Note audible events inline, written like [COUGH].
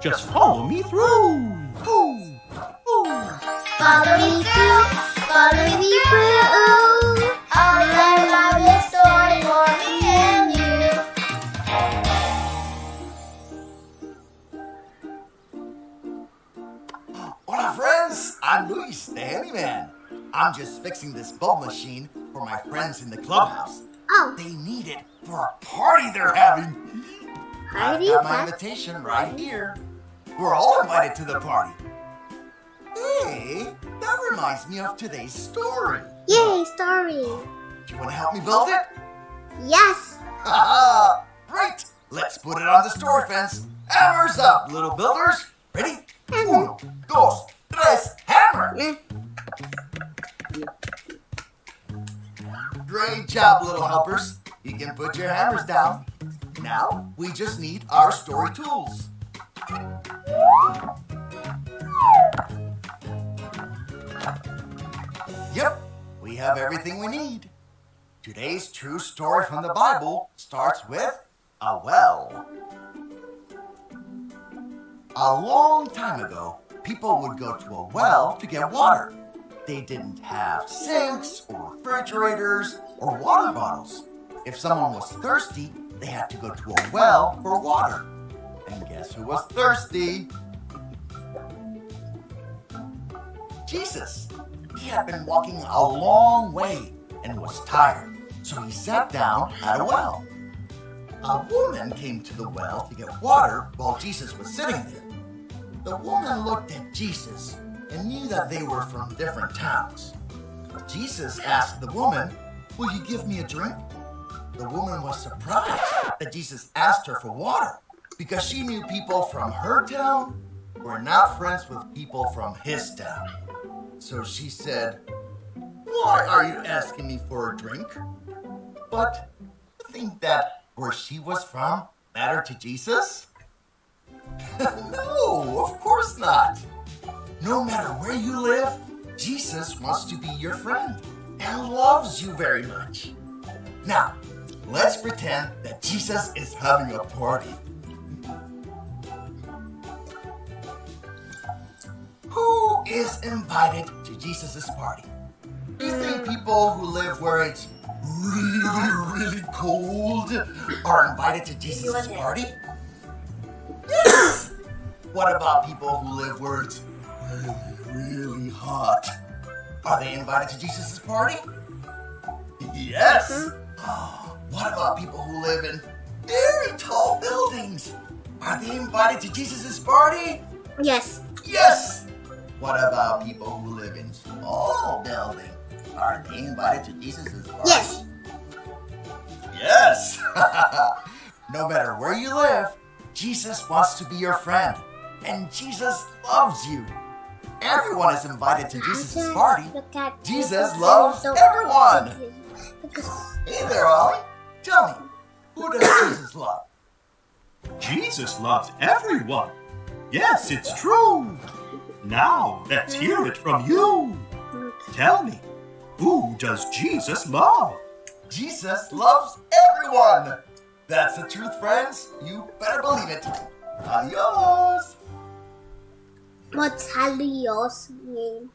Just follow me through. Ooh, ooh. Follow me through, follow me through. I'll learn about this story for me and you. Hola, friends. I'm Luis, the handyman. I'm just fixing this bulb machine for my friends in the clubhouse. Oh, They need it for a party they're having. I've got my invitation right here. We're all invited to the party. Hey, that reminds me of today's story. Yay, story. Do you want to help me build it? Yes. Great! Let's put it on the story fence. Hammers up, little builders. Ready? Uno, dos, tres, hammer! Mm. Great job, little helpers. You can put your hammers down. Now, we just need our story tools. Yep, we have everything we need. Today's true story from the Bible starts with a well. A long time ago, people would go to a well to get water. They didn't have sinks or refrigerators or water bottles. If someone was thirsty, they had to go to a well for water. And guess who was thirsty? Jesus. He had been walking a long way and was tired, so he sat down at a well. A woman came to the well to get water while Jesus was sitting there. The woman looked at Jesus and knew that they were from different towns. Jesus asked the woman, Will you give me a drink? The woman was surprised that Jesus asked her for water because she knew people from her town were not friends with people from his town. So she said, Why are you asking me for a drink? But you think that where she was from mattered to Jesus? [LAUGHS] no, of course not. No matter where you live, Jesus wants to be your friend and loves you very much. Now, let's pretend that Jesus is having a party. Is invited to Jesus' party? Do you think people who live where it's really, really cold are invited to Jesus' party? Yes! [COUGHS] What about people who live where it's really, really hot? Are they invited to Jesus' party? Yes! Mm-hmm. [GASPS] What about people who live in very tall buildings? Are they invited to Jesus' party? Yes. Yes! What about people who live in small buildings? Are they invited to Jesus' party? Yes. Yes! [LAUGHS] no matter where you live, Jesus wants to be your friend. And Jesus loves you. Everyone is invited to Jesus' party. Jesus loves everyone. Hey there, Ollie. Tell me, who does Jesus love? Jesus loves everyone. Yes, it's true. Now, let's hear it from you. Tell me, who does Jesus love? Jesus loves everyone. That's the truth, friends. You better believe it. Adios. What's Halio's name?